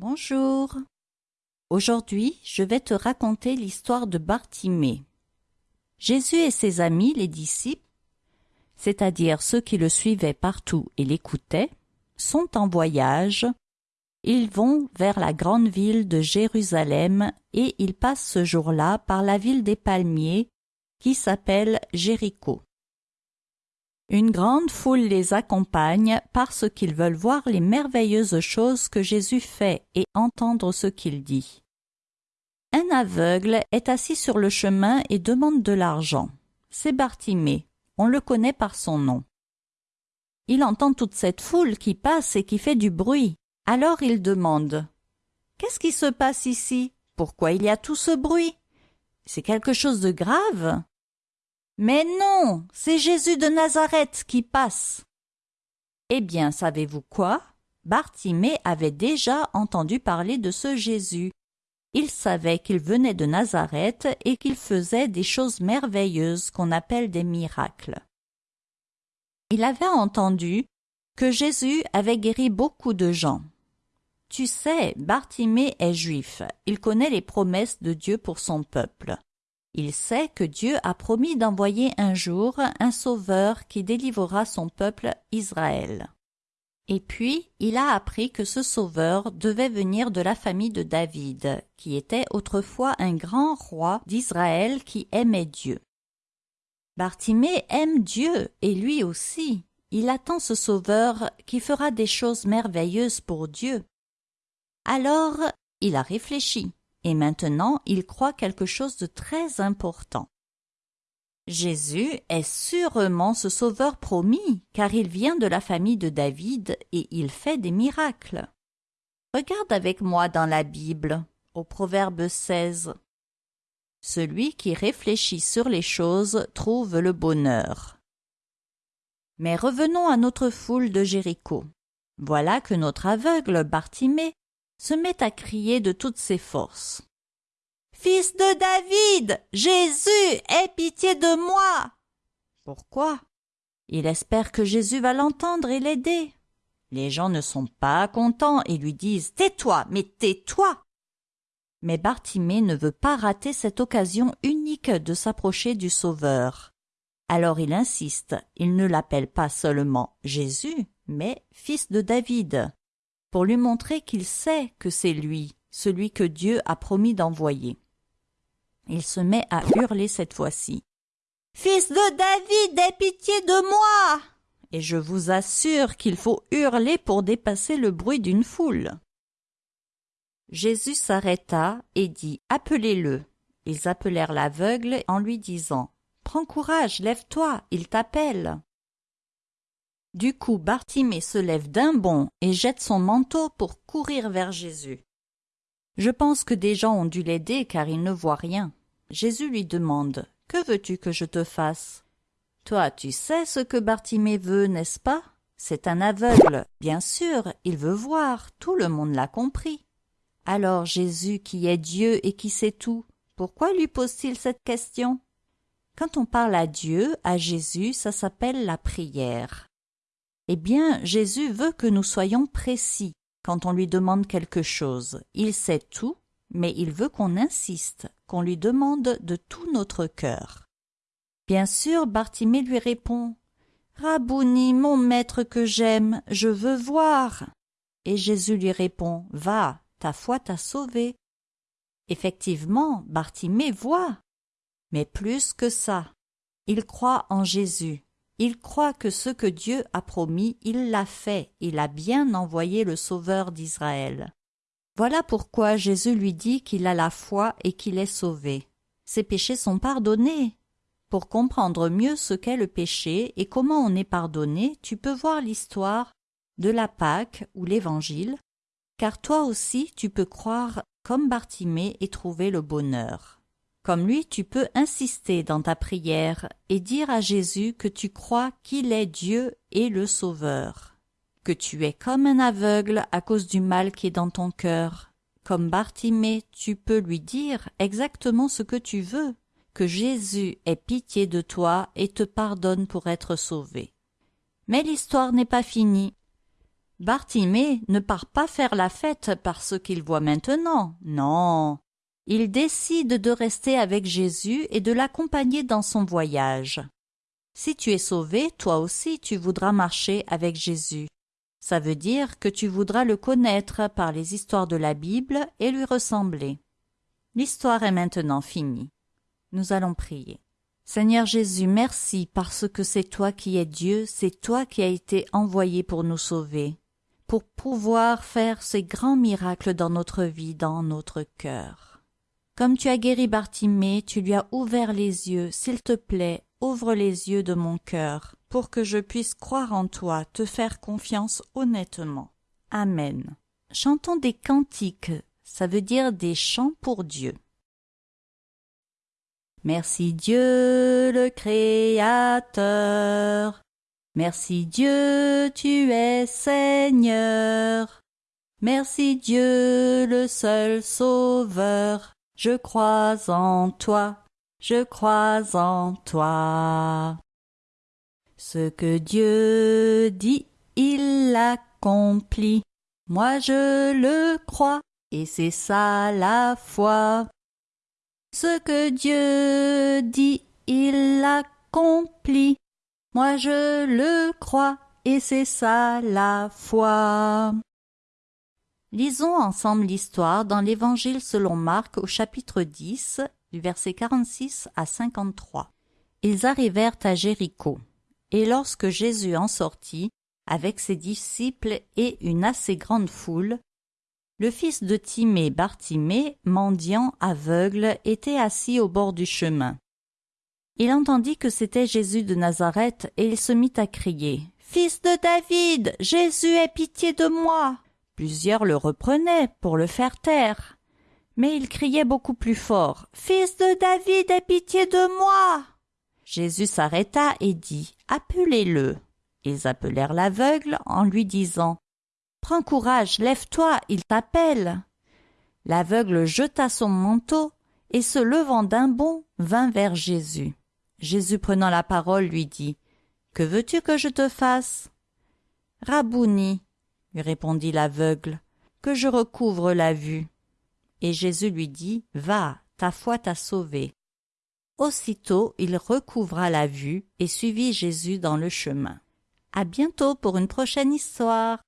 Bonjour. Aujourd'hui, je vais te raconter l'histoire de Bartimée. Jésus et ses amis, les disciples, c'est-à-dire ceux qui le suivaient partout et l'écoutaient, sont en voyage. Ils vont vers la grande ville de Jérusalem et ils passent ce jour-là par la ville des palmiers qui s'appelle Jéricho. Une grande foule les accompagne parce qu'ils veulent voir les merveilleuses choses que Jésus fait et entendre ce qu'il dit. Un aveugle est assis sur le chemin et demande de l'argent. C'est Bartimée, on le connaît par son nom. Il entend toute cette foule qui passe et qui fait du bruit. Alors il demande Qu'est-ce qui se passe ici? Pourquoi il y a tout ce bruit? C'est quelque chose de grave mais non, c'est Jésus de Nazareth qui passe. Eh bien, savez-vous quoi? Bartimée avait déjà entendu parler de ce Jésus. Il savait qu'il venait de Nazareth et qu'il faisait des choses merveilleuses qu'on appelle des miracles. Il avait entendu que Jésus avait guéri beaucoup de gens. Tu sais, Bartimée est juif, il connaît les promesses de Dieu pour son peuple. Il sait que Dieu a promis d'envoyer un jour un sauveur qui délivrera son peuple Israël. Et puis, il a appris que ce sauveur devait venir de la famille de David, qui était autrefois un grand roi d'Israël qui aimait Dieu. Bartimée aime Dieu, et lui aussi. Il attend ce sauveur qui fera des choses merveilleuses pour Dieu. Alors, il a réfléchi et maintenant il croit quelque chose de très important. Jésus est sûrement ce sauveur promis, car il vient de la famille de David et il fait des miracles. Regarde avec moi dans la Bible, au Proverbe 16. Celui qui réfléchit sur les choses trouve le bonheur. Mais revenons à notre foule de Jéricho. Voilà que notre aveugle Bartimée se met à crier de toutes ses forces. Fils de David, Jésus, aie pitié de moi. Pourquoi? Il espère que Jésus va l'entendre et l'aider. Les gens ne sont pas contents et lui disent Tais-toi, mais tais-toi. Mais Bartimée ne veut pas rater cette occasion unique de s'approcher du Sauveur. Alors il insiste, il ne l'appelle pas seulement Jésus, mais fils de David pour lui montrer qu'il sait que c'est lui, celui que Dieu a promis d'envoyer. Il se met à hurler cette fois-ci. Fils de David, aie pitié de moi. Et je vous assure qu'il faut hurler pour dépasser le bruit d'une foule. Jésus s'arrêta et dit Appelez-le. Ils appelèrent l'aveugle en lui disant Prends courage, lève-toi, il t'appelle. Du coup, Bartimée se lève d'un bond et jette son manteau pour courir vers Jésus. Je pense que des gens ont dû l'aider car il ne voit rien. Jésus lui demande Que veux-tu que je te fasse? Toi, tu sais ce que Bartimée veut, n'est-ce pas? C'est un aveugle. Bien sûr, il veut voir, tout le monde l'a compris. Alors Jésus, qui est Dieu et qui sait tout, pourquoi lui pose-t-il cette question? Quand on parle à Dieu, à Jésus, ça s'appelle la prière. Eh bien, Jésus veut que nous soyons précis quand on lui demande quelque chose. Il sait tout, mais il veut qu'on insiste, qu'on lui demande de tout notre cœur. Bien sûr, Bartimée lui répond Rabouni, mon maître que j'aime, je veux voir. Et Jésus lui répond Va, ta foi t'a sauvé. Effectivement, Bartimée voit. Mais plus que ça, il croit en Jésus il croit que ce que Dieu a promis, il l'a fait, il a bien envoyé le Sauveur d'Israël. Voilà pourquoi Jésus lui dit qu'il a la foi et qu'il est sauvé. Ses péchés sont pardonnés. Pour comprendre mieux ce qu'est le péché et comment on est pardonné, tu peux voir l'histoire de la Pâque ou l'Évangile, car toi aussi tu peux croire comme Bartimée et trouver le bonheur. Comme lui, tu peux insister dans ta prière et dire à Jésus que tu crois qu'il est Dieu et le Sauveur, que tu es comme un aveugle à cause du mal qui est dans ton cœur. Comme Bartimée, tu peux lui dire exactement ce que tu veux, que Jésus ait pitié de toi et te pardonne pour être sauvé. Mais l'histoire n'est pas finie. Bartimée ne part pas faire la fête par ce qu'il voit maintenant. Non. Il décide de rester avec Jésus et de l'accompagner dans son voyage. Si tu es sauvé, toi aussi tu voudras marcher avec Jésus. Ça veut dire que tu voudras le connaître par les histoires de la Bible et lui ressembler. L'histoire est maintenant finie. Nous allons prier. Seigneur Jésus, merci parce que c'est toi qui es Dieu, c'est toi qui as été envoyé pour nous sauver, pour pouvoir faire ces grands miracles dans notre vie, dans notre cœur. Comme tu as guéri Bartimée, tu lui as ouvert les yeux, s'il te plaît, ouvre les yeux de mon cœur, pour que je puisse croire en toi, te faire confiance honnêtement. Amen. Chantons des cantiques, ça veut dire des chants pour Dieu. Merci Dieu le Créateur. Merci Dieu, tu es Seigneur. Merci Dieu le seul Sauveur. Je crois en toi, je crois en toi. Ce que Dieu dit, il l'accomplit. Moi je le crois, et c'est ça la foi. Ce que Dieu dit, il l'accomplit. Moi je le crois, et c'est ça la foi. Lisons ensemble l'histoire dans l'Évangile selon Marc au chapitre 10, du verset 46 à 53. Ils arrivèrent à Jéricho. Et lorsque Jésus en sortit, avec ses disciples et une assez grande foule, le fils de Timée, Bartimée, mendiant aveugle, était assis au bord du chemin. Il entendit que c'était Jésus de Nazareth, et il se mit à crier. Fils de David. Jésus aie pitié de moi. Plusieurs le reprenaient pour le faire taire. Mais il criait beaucoup plus fort. Fils de David, aie pitié de moi. Jésus s'arrêta et dit. Appelez le. Ils appelèrent l'aveugle en lui disant. Prends courage, lève-toi, il t'appelle. L'aveugle jeta son manteau et se levant d'un bond vint vers Jésus. Jésus prenant la parole lui dit Que veux-tu que je te fasse Rabouni, répondit l'aveugle, que je recouvre la vue. Et Jésus lui dit Va, ta foi t'a sauvé. Aussitôt il recouvra la vue et suivit Jésus dans le chemin. À bientôt pour une prochaine histoire.